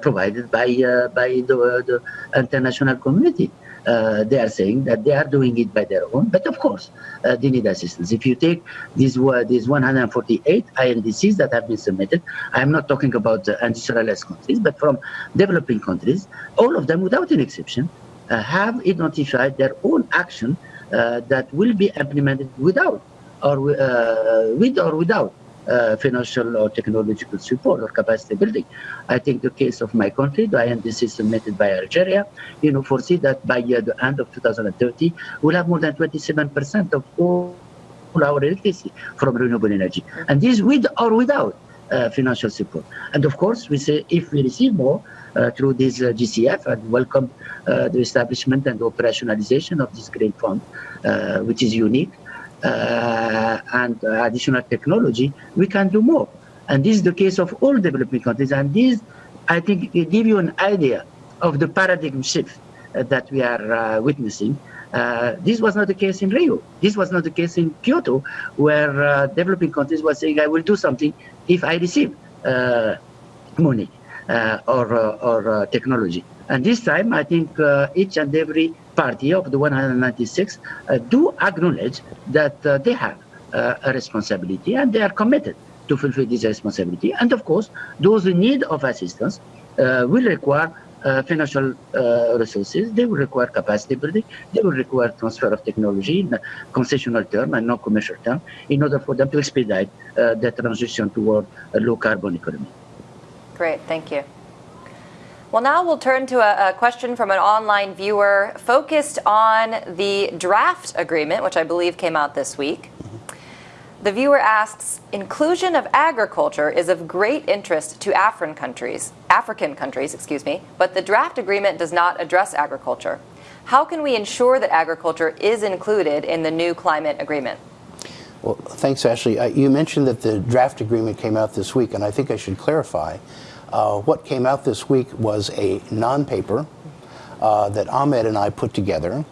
provided by by the, the international community uh, they are saying that they are doing it by their own, but of course, uh, they need assistance. If you take these, uh, these 148 INDCs that have been submitted, I'm not talking about the industrialized countries, but from developing countries, all of them, without an exception, uh, have identified their own action uh, that will be implemented without or uh, with or without uh, financial or technological support or capacity building. I think the case of my country, the INDC submitted by Algeria, you know, foresee that by uh, the end of 2030, we'll have more than 27% of all our electricity from renewable energy. And this with or without uh, financial support. And of course, we say if we receive more uh, through this uh, GCF and welcome uh, the establishment and operationalization of this green fund, uh, which is unique, Uh, and uh, additional technology, we can do more. And this is the case of all developing countries. And this, I think, give you an idea of the paradigm shift uh, that we are witnessing. Uh, this was not the case in Rio. This was not the case in Kyoto, where uh, developing countries were saying, I will do something if I receive uh, money or, or technology. And this time, I think each and every party of the 196 uh, do acknowledge that uh, they have uh, a responsibility and they are committed to fulfill this responsibility. And of course, those in need of assistance will require uh, financial uh, resources, they will require capacity building, they will require transfer of technology in concessional term and non-commercial term in order for them to expedite uh, the transition toward a low carbon economy. Great, thank you. Well, now we'll turn to a, a, question from an online viewer focused on the draft agreement, which I believe came out this week. The viewer asks, inclusion of agriculture is of great interest to African countries, African countries, excuse me, but the draft agreement does not address agriculture. How can we ensure that agriculture is included in the new climate agreement? Well, thanks, Ashley. Uh, you mentioned that the draft agreement came out this week, and I think I should clarify uh, what came out this week was a non-paper uh, that Ahmed and I put together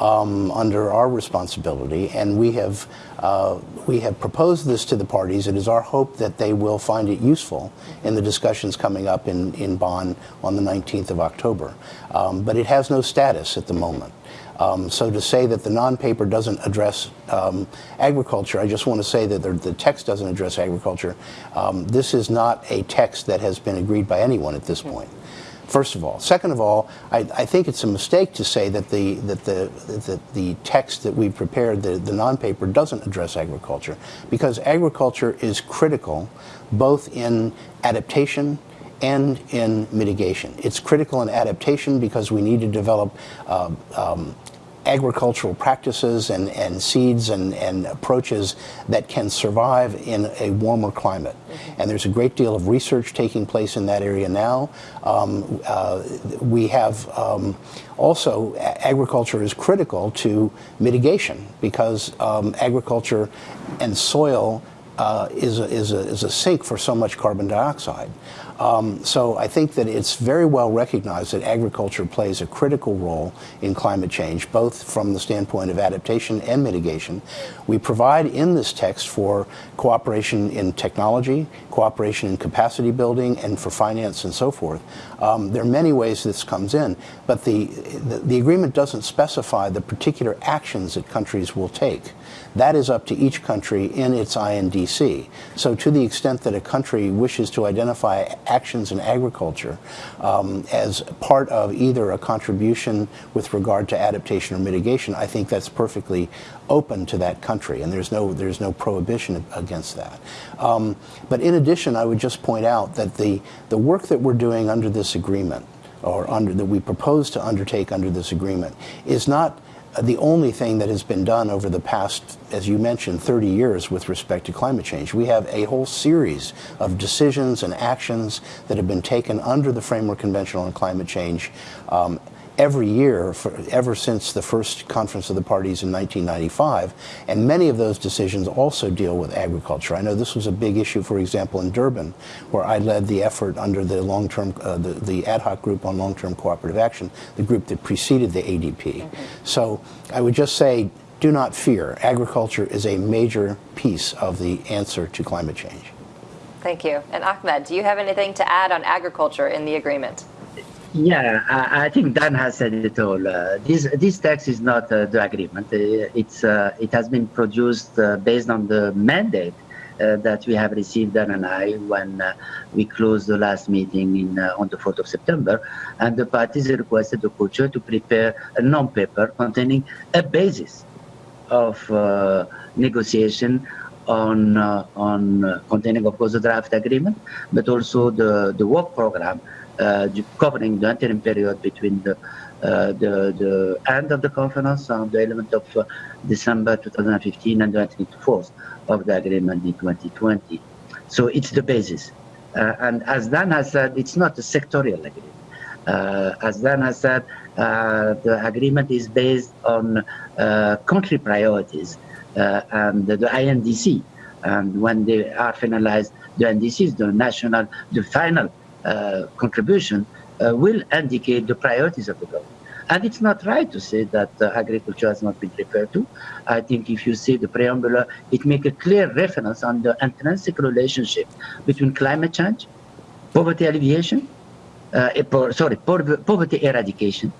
um, under our responsibility, and we have uh, we have proposed this to the parties. It is our hope that they will find it useful in the discussions coming up in, in Bonn on the 19th of October. Um, but it has no status at the moment. Um, so to say that the non-paper doesn't address um, agriculture, I just want to say that the, the text doesn't address agriculture. Um, this is not a text that has been agreed by anyone at this point. First of all, second of all, I, I think it's a mistake to say that the that the that the text that we prepared, the, the non-paper, doesn't address agriculture, because agriculture is critical, both in adaptation and in mitigation. It's critical in adaptation because we need to develop uh, um, agricultural practices and, and seeds and, and approaches that can survive in a warmer climate. Mm -hmm. And there's a great deal of research taking place in that area now. Um, uh, we have um, also, agriculture is critical to mitigation because um, agriculture and soil uh, is, a, is, a, is a sink for so much carbon dioxide. Um, so I think that it's very well recognized that agriculture plays a critical role in climate change, both from the standpoint of adaptation and mitigation. We provide in this text for cooperation in technology, cooperation in capacity building, and for finance and so forth. Um, there are many ways this comes in, but the, the, the agreement doesn't specify the particular actions that countries will take. That is up to each country in its INDC. So to the extent that a country wishes to identify actions in agriculture um, as part of either a contribution with regard to adaptation or mitigation, I think that's perfectly open to that country, and there's no there's no prohibition against that. Um, but in addition, I would just point out that the the work that we're doing under this agreement, or under that we propose to undertake under this agreement, is not the only thing that has been done over the past, as you mentioned, 30 years with respect to climate change. We have a whole series of decisions and actions that have been taken under the Framework Convention on Climate Change um, every year for, ever since the first conference of the parties in 1995 and many of those decisions also deal with agriculture. I know this was a big issue for example in Durban where I led the effort under the long-term uh, the, the, ad hoc group on long-term cooperative action the group that preceded the ADP. Mm -hmm. So I would just say do not fear agriculture is a major piece of the answer to climate change. Thank you. And Ahmed, do you have anything to add on agriculture in the agreement? Yeah, I, I, think Dan has said it all. Uh, this this text is not uh, the agreement. Uh, it's uh, it has been produced uh, based on the mandate uh, that we have received Dan and I when we closed the last meeting in on the 4th of September, and the parties requested the co-chair to prepare a non-paper containing a basis of negotiation on uh, on uh, containing, of course, the draft agreement, but also the the work program uh, covering the interim period between the uh, the, the end of the conference on the element of uh, December 2015 and the entry into force of the agreement in 2020. So it's the basis. Uh, and as Dan has said, it's not a sectorial agreement. Uh, as Dan has said, uh, the agreement is based on uh, country priorities and the INDC. And when they are finalized, the NDCs, the national, the final contribution, will indicate the priorities of the government. And it's not right to say that uh, agriculture has not been referred to. I think if you see the preamble, it makes a clear reference on the intrinsic relationship between climate change, poverty alleviation, uh, eh, sorry, poverty eradication,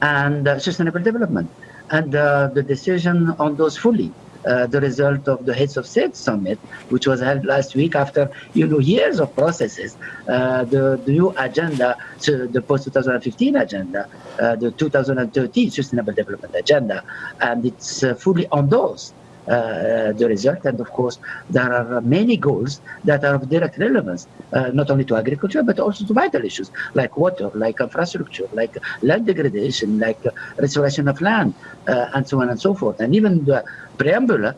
and uh, sustainable development. And uh, the decision on those fully uh, the result of the Heads of State Summit, which was held last week after you know years of processes. Uh, the, the, new agenda, so the post-2015 agenda, uh, the 2013 Sustainable Development Agenda, and it's uh, fully endorsed uh, the result. And of course, there are many goals that are of direct relevance, uh, not only to agriculture, but also to vital issues like water, like infrastructure, like land degradation, like restoration of land, uh, and so on and so forth. And even the preamble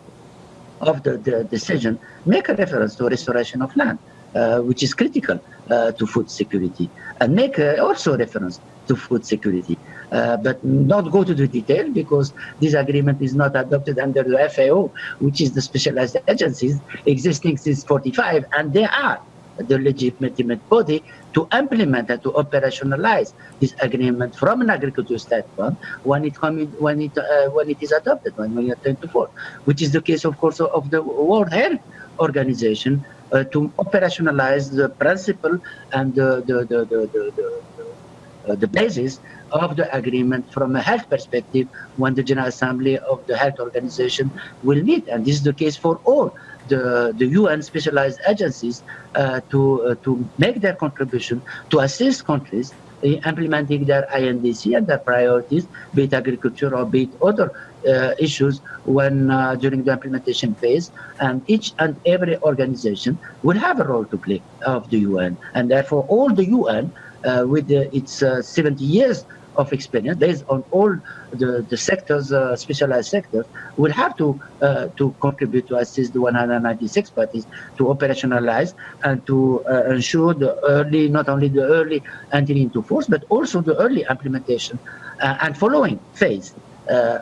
of the, the decision make a reference to restoration of land. Uh, which is critical uh, to food security, and make uh, also reference to food security. Uh, but not go to the detail because this agreement is not adopted under the FAO, which is the specialized agencies existing since 45, and they are the legitimate body to implement and to operationalize this agreement from an agricultural standpoint when it when it uh, when it is adopted when we are to force, which is the case, of course, of the World Health Organization uh, to operationalize the principle and the the the the, the, the, uh, the basis of the agreement from a health perspective when the General Assembly of the Health Organization will meet. And this is the case for all the, the UN specialized agencies uh, to, uh, to make their contribution to assist countries in implementing their INDC and their priorities, be it agriculture or be it other uh, issues when uh, during the implementation phase. And each and every organization will have a role to play of the UN and therefore all the UN uh, with its uh, 70 years of experience based on all the, the sectors, uh, specialized sectors, will have to uh, to contribute to assist the 196 parties to operationalize and to uh, ensure the early, not only the early entry into force, but also the early implementation uh, and following phase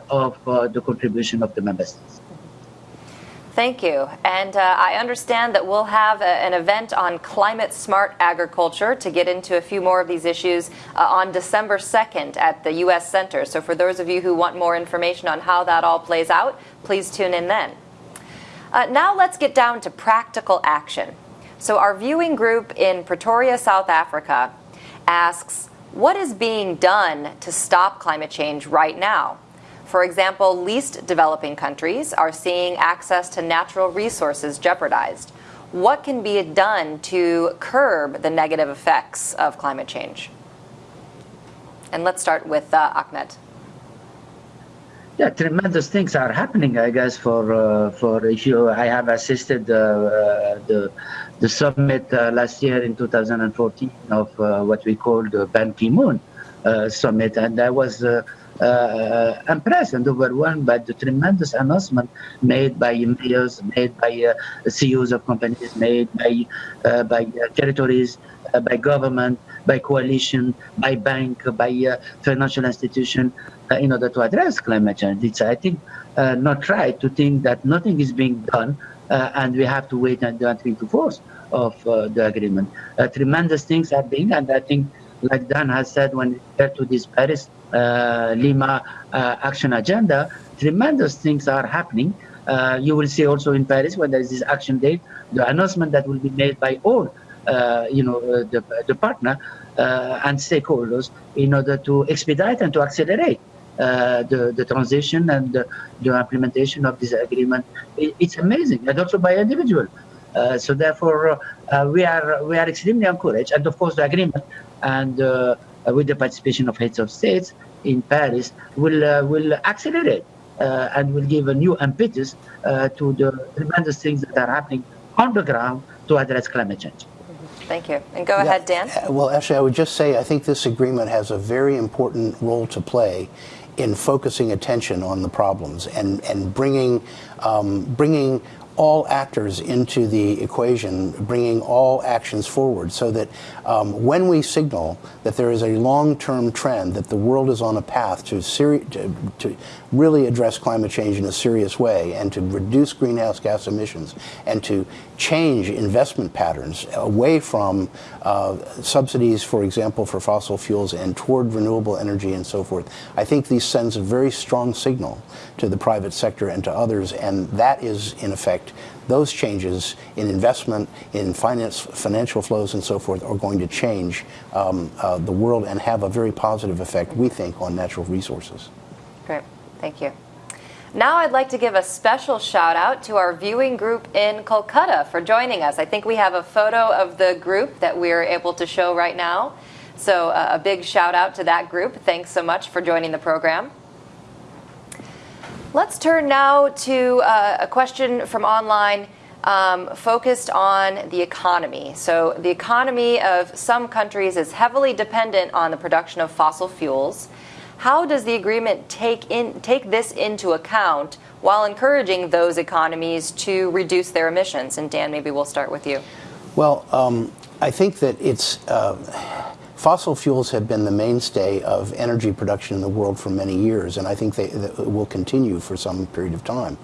of the contribution of the member states. Thank you. And uh, I understand that we'll have a, an event on climate smart agriculture to get into a few more of these issues uh, on December 2nd at the U.S. Center. So for those of you who want more information on how that all plays out, please tune in then. Uh, now let's get down to practical action. So our viewing group in Pretoria, South Africa asks, what is being done to stop climate change right now? For example, least developing countries are seeing access to natural resources jeopardized. What can be done to curb the negative effects of climate change? And let's start with uh, Ahmed. Yeah, tremendous things are happening. I guess for uh, for I have assisted uh, uh the the summit uh, last year in 2014 of uh, what we call the Ban Ki-moon summit, and I was uh, impressed and overwhelmed by the tremendous announcement made by mayors, made by uh, CEOs of companies, made by uh, by uh, territories, uh, by government, by coalition, by bank, by uh, financial institution, in order to address climate change. It's, I think, not right to think that nothing is being done and we have to wait until into force of the agreement. tremendous things are being, and I think like Dan has said when referred to this Paris uh, Lima uh, action agenda, tremendous things are happening. Uh, you will see also in Paris when there is this action date, the announcement that will be made by all, uh, you know, uh, the, the partner uh, and stakeholders in order to expedite and to accelerate the, the transition and the, the, implementation of this agreement. It, it's amazing, and also by individual. so therefore, we are we are extremely encouraged, and of course the agreement and uh, with the participation of heads of states in Paris will uh, will accelerate uh, and will give a new impetus uh, to the tremendous things that are happening on the ground to address climate change. Thank you. And go yeah. ahead, Dan. Uh, well, actually, I would just say I think this agreement has a very important role to play in focusing attention on the problems and, and bringing, um, bringing all actors into the equation, bringing all actions forward so that um, when we signal that there is a long-term trend, that the world is on a path to, to, to, really address climate change in a serious way and to reduce greenhouse gas emissions and to change investment patterns away from uh, subsidies, for example, for fossil fuels and toward renewable energy and so forth. I think this sends a very strong signal to the private sector and to others, and that is, in effect, those changes in investment, in finance, financial flows and so forth are going to change um, uh, the world and have a very positive effect, we think, on natural resources. Great. Thank you. Now I'd like to give a special shout out to our viewing group in Kolkata for joining us. I think we have a photo of the group that we're able to show right now. So uh, a big shout out to that group. Thanks so much for joining the program. Let's turn now to uh, a question from online um, focused on the economy. So, the economy of some countries is heavily dependent on the production of fossil fuels. How does the agreement take, in, take this into account while encouraging those economies to reduce their emissions? And Dan, maybe we'll start with you. Well, um, I think that it's. Uh, Fossil fuels have been the mainstay of energy production in the world for many years, and I think they, will continue for some period of time.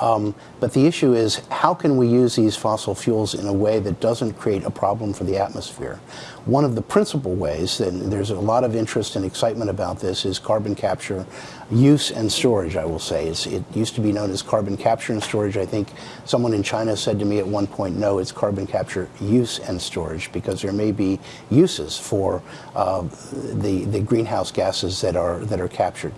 Um, but the issue is how can we use these fossil fuels in a way that doesn't create a problem for the atmosphere? One of the principal ways, and there's a lot of interest and excitement about this, is carbon capture use and storage, I will say. It's, it used to be known as carbon capture and storage. I think someone in China said to me at one point, no, it's carbon capture use and storage because there may be uses for uh, the, the greenhouse gases that are, that are captured.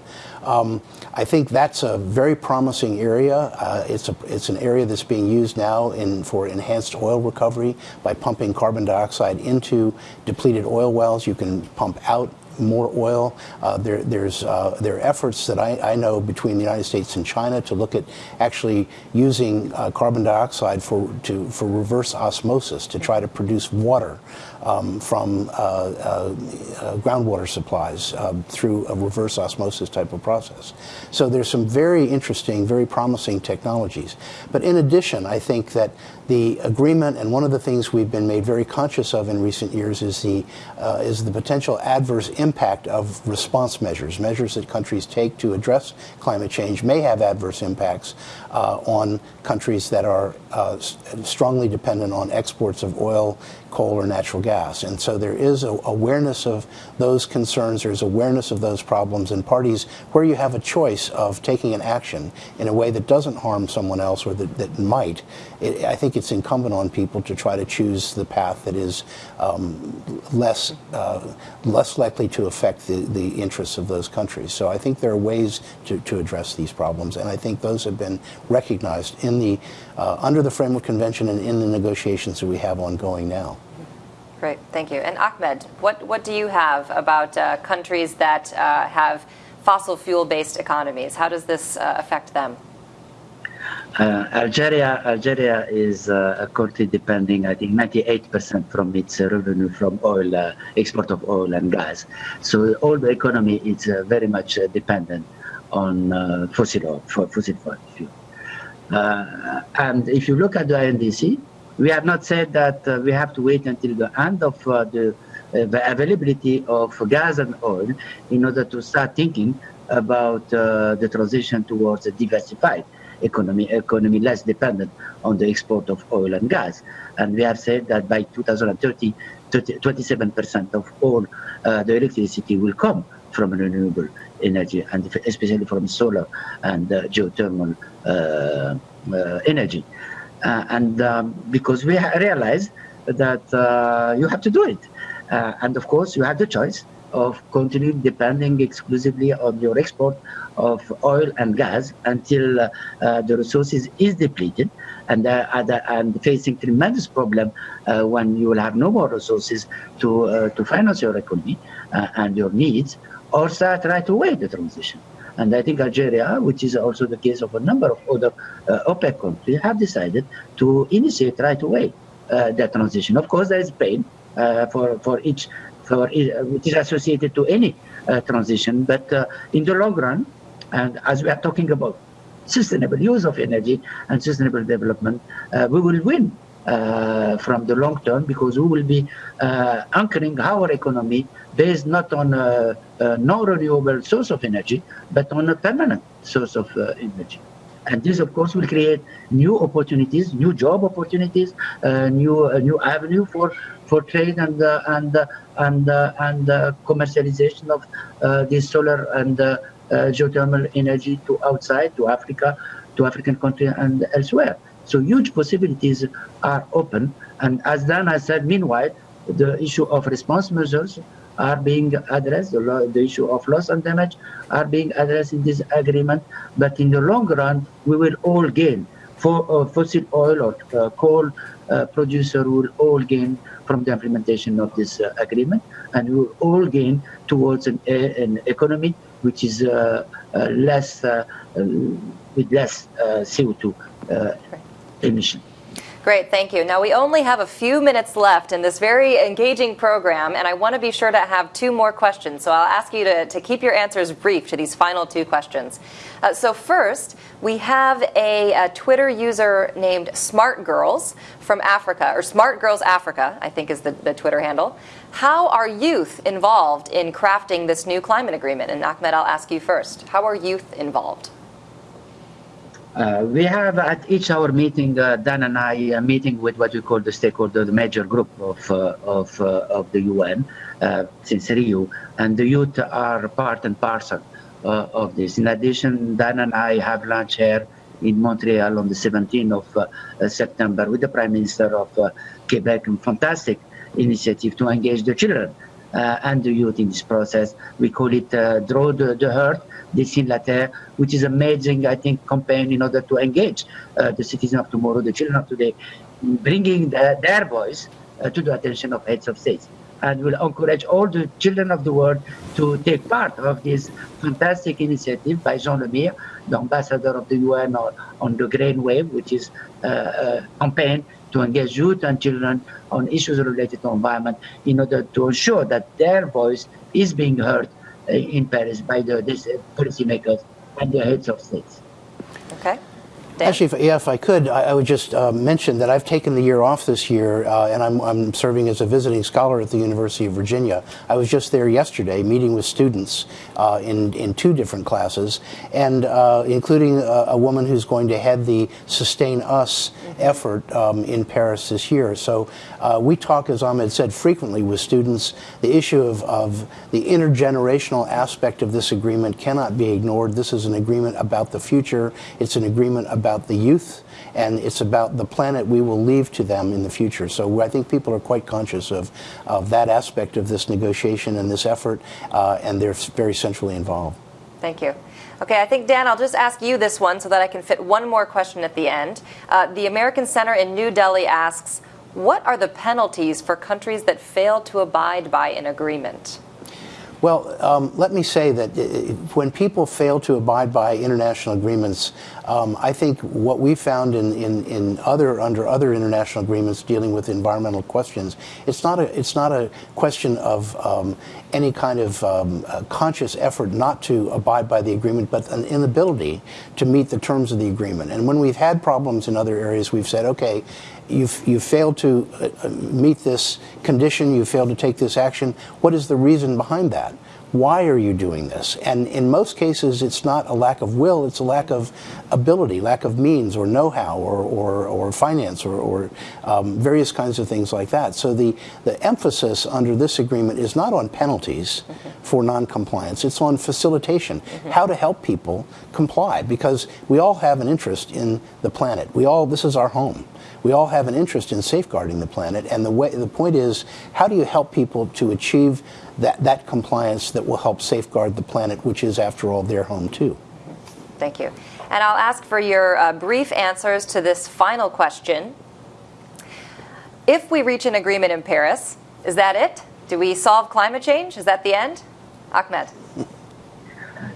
Um, I think that's a very promising area. Uh, it's, a, it's an area that's being used now in, for enhanced oil recovery by pumping carbon dioxide into depleted oil wells. You can pump out more oil. Uh, there, there's, uh, there are efforts that I, I, know between the United States and China to look at actually using uh, carbon dioxide for, to, for reverse osmosis to try to produce water um, from uh, uh, groundwater supplies uh, through a reverse osmosis type of process. So there's some very interesting, very promising technologies. But in addition, I think that the agreement and one of the things we've been made very conscious of in recent years is the, uh, is the potential adverse impact of response measures. Measures that countries take to address climate change may have adverse impacts uh, on countries that are uh, strongly dependent on exports of oil, coal, or natural gas. And so there is a awareness of those concerns, there's awareness of those problems, and parties where you have a choice of taking an action in a way that doesn't harm someone else or that, that might, it, I think it's incumbent on people to try to choose the path that is um, less, uh, less likely to affect the, the interests of those countries. So I think there are ways to, to address these problems, and I think those have been recognized in the, uh, under the Framework Convention and in the negotiations that we have ongoing now. Great, thank you. And Ahmed, what, what do you have about uh, countries that uh, have fossil fuel based economies? How does this uh, affect them? Uh, Algeria, Algeria is uh, a country depending, I think, 98% from its revenue from oil, uh, export of oil and gas. So all the economy is very much dependent on fossil oil, for fossil fuel. Uh, and if you look at the INDC, we have not said that uh, we have to wait until the end of uh, the, the, availability of gas and oil in order to start thinking about the transition towards a diversified economy, economy less dependent on the export of oil and gas. And we have said that by 2030, 27% of all uh, the electricity will come from renewable energy, and especially from solar and uh, geothermal uh, uh, energy. and um, because we realize that you have to do it. and of course, you have the choice of continuing depending exclusively on your export of oil and gas until uh, uh, the resources is depleted and, uh, and facing tremendous problem when you will have no more resources to, to finance your economy and your needs or start right away the transition. And I think Algeria, which is also the case of a number of other uh, OPEC countries, have decided to initiate right away uh, that transition. Of course, there is pain uh, for, for each, which is associated to any uh, transition, but uh, in the long run, and as we are talking about sustainable use of energy and sustainable development, uh, we will win uh, from the long term because we will be uh, anchoring our economy based not on a, a non-renewable source of energy, but on a permanent source of uh, energy. And this, of course, will create new opportunities, new job opportunities, uh, new uh, new avenue for for trade and uh, and and and commercialization of this solar and geothermal energy to outside to Africa, to African countries and elsewhere. So huge possibilities are open. And as Dan has said, meanwhile, the issue of response measures are being addressed, the, the, issue of loss and damage are being addressed in this agreement. But in the long run, we will all gain. For uh, fossil oil or uh, coal uh, producer will all gain from the implementation of this uh, agreement, and we will all gain towards an, an economy which is uh, uh, less with less CO2 emission. Great, thank you. Now, we only have a few minutes left in this very engaging program, and I want to be sure to have two more questions. So I'll ask you to, to keep your answers brief to these final two questions. Uh, so, first, we have a, a, Twitter user named Smart Girls from Africa, or Smart Girls Africa, I think is the, the Twitter handle. How are youth involved in crafting this new climate agreement? And Ahmed, I'll ask you first. How are youth involved? Uh, we have at each our meeting, uh, Dan and I, a meeting with what we call the stakeholder, the major group of uh, of uh, of the UN uh, since Rio, and the youth are part and parcel of this. In addition, Dan and I have lunch here in Montreal on the 17th of September with the Prime Minister of Quebec. A fantastic initiative to engage the children and the youth in this process. We call it Draw the, the Earth Dessine la Terre, which is amazing, I think, campaign in order to engage uh, the citizens of tomorrow, the children of today, bringing the, their voice uh, to the attention of heads of states. And will encourage all the children of the world to take part of this fantastic initiative by Jean Lemire, the ambassador of the UN on, on the Green Wave, which is uh, a campaign to engage youth and children on issues related to environment in order to ensure that their voice is being heard uh, in Paris by the this, uh, policymakers and the heads of states. Okay. Dan? Actually, if, yeah, if I could, I, I would just uh, mention that I've taken the year off this year, uh, and I'm, I'm, serving as a visiting scholar at the University of Virginia. I was just there yesterday, meeting with students uh, in in two different classes, and uh, including a, a, woman who's going to head the SustainUS mm-hmm. effort um, in Paris this year. So uh, we talk, as Ahmed said, frequently with students. The issue of, of the intergenerational aspect of this agreement cannot be ignored. This is an agreement about the future. It's an agreement about the youth and it's about the planet we will leave to them in the future. So I think people are quite conscious of, of that aspect of this negotiation and this effort, uh, and they're very centrally involved. Thank you. Okay, I think, Dan, I'll just ask you this one so that I can fit one more question at the end. Uh, the American Center in New Delhi asks, what are the penalties for countries that fail to abide by an agreement? Well, um, let me say that uh, when people fail to abide by international agreements, um, I think what we found in, in, in, other under other international agreements dealing with environmental questions, it's not a it's not a question of um, any kind of um, conscious effort not to abide by the agreement, but an inability to meet the terms of the agreement. And when we've had problems in other areas, we've said, okay, you've, you've failed to uh, meet this condition, you failed to take this action. What is the reason behind that? Why are you doing this? And in most cases, it's not a lack of will, it's a lack of ability, lack of means or know-how or, or, or, finance or, or um, various kinds of things like that. So the, the emphasis under this agreement is not on penalties mm -hmm. for noncompliance, it's on facilitation, mm -hmm. how to help people comply because we all have an interest in the planet. We all, this is our home we all have an interest in safeguarding the planet. And the, way, the point is, how do you help people to achieve that, that compliance that will help safeguard the planet, which is, after all, their home too? Thank you. And I'll ask for your uh, brief answers to this final question. If we reach an agreement in Paris, is that it? Do we solve climate change? Is that the end? Ahmed.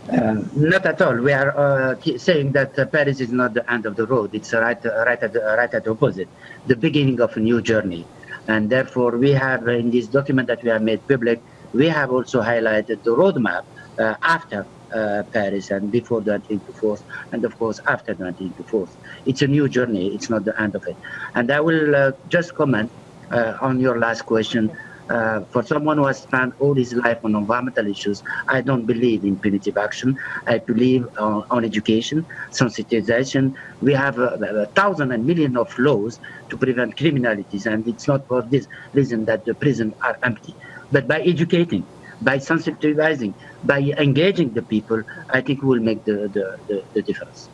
Uh, not at all. We are uh, saying that uh, Paris is not the end of the road. It's right, right, at the, right at the opposite, the beginning of a new journey. And therefore, we have in this document that we have made public, we have also highlighted the roadmap uh, after uh, Paris and before the 1924, and of course after the 1924. It's a new journey. It's not the end of it. And I will uh, just comment on your last question uh, for someone who has spent all his life on environmental issues, I don't believe in punitive action. I believe on, on education, sensitization. We have a, a, thousand and million of laws to prevent criminalities, and it's not for this reason that the prisons are empty. But by educating, by sensitizing, by engaging the people, I think will make the, the, the, the difference.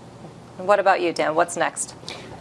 What about you, Dan? What's next?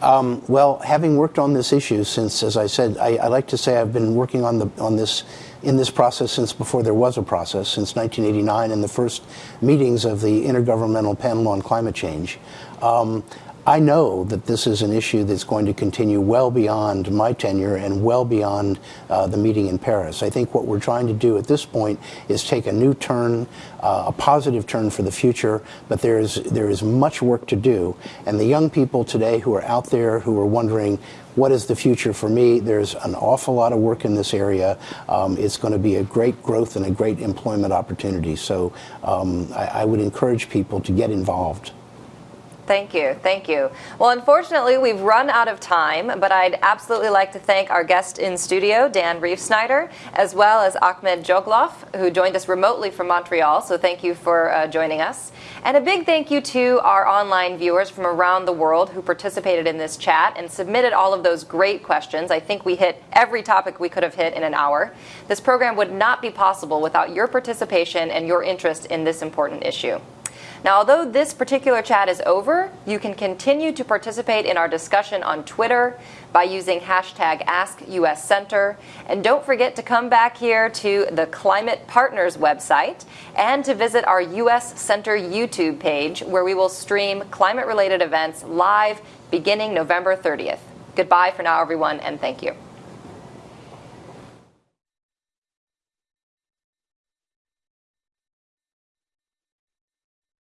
Um, well, having worked on this issue since, as I said, I, I, like to say I've been working on the on this in this process since before there was a process, since 1989, in the first meetings of the Intergovernmental Panel on Climate Change. Um, I know that this is an issue that's going to continue well beyond my tenure and well beyond uh, the meeting in Paris. I think what we're trying to do at this point is take a new turn, uh, a positive turn for the future, but there is, there is much work to do. And the young people today who are out there who are wondering, what is the future for me? There's an awful lot of work in this area. Um, it's going to be a great growth and a great employment opportunity. So um, I, I would encourage people to get involved. Thank you. Thank you. Well, unfortunately, we've run out of time, but I'd absolutely like to thank our guest in studio, Dan Reifsnyder, as well as Ahmed Djoghlaf, who joined us remotely from Montreal. So thank you for uh, joining us. And a big thank you to our online viewers from around the world who participated in this chat and submitted all of those great questions. I think we hit every topic we could have hit in an hour. This program would not be possible without your participation and your interest in this important issue. Now, although this particular chat is over, you can continue to participate in our discussion on Twitter by using hashtag AskUSCenter. And don't forget to come back here to the Climate Partners website and to visit our US Center YouTube page where we will stream climate related events live beginning November 30th. Goodbye for now, everyone, and thank you.